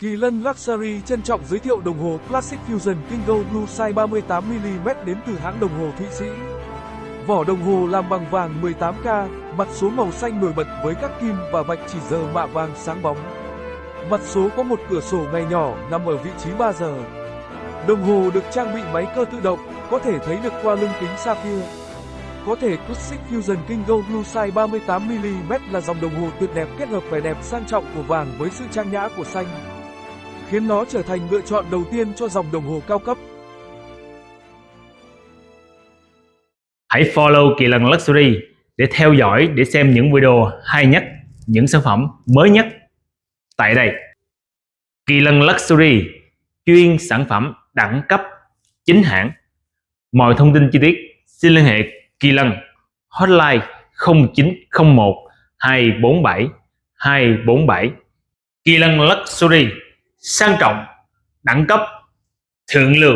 Kỳ Lân Luxury trân trọng giới thiệu đồng hồ Classic Fusion Kingo Blue size 38mm đến từ hãng đồng hồ Thụy Sĩ. Vỏ đồng hồ làm bằng vàng 18K, mặt số màu xanh nổi bật với các kim và vạch chỉ giờ mạ vàng sáng bóng. Mặt số có một cửa sổ ngày nhỏ nằm ở vị trí 3 giờ. Đồng hồ được trang bị máy cơ tự động, có thể thấy được qua lưng kính sapphire. Có thể Classic Fusion Kingo Blue size 38mm là dòng đồng hồ tuyệt đẹp kết hợp vẻ đẹp sang trọng của vàng với sự trang nhã của xanh khiến nó trở thành lựa chọn đầu tiên cho dòng đồng hồ cao cấp. Hãy follow Kỳ Lân Luxury để theo dõi để xem những video hay nhất, những sản phẩm mới nhất tại đây. Kỳ Lân Luxury chuyên sản phẩm đẳng cấp chính hãng. Mọi thông tin chi tiết xin liên hệ Kỳ Lân hotline 0901 247 247 Kỳ Lân Luxury sang trọng đẳng cấp thượng lưu.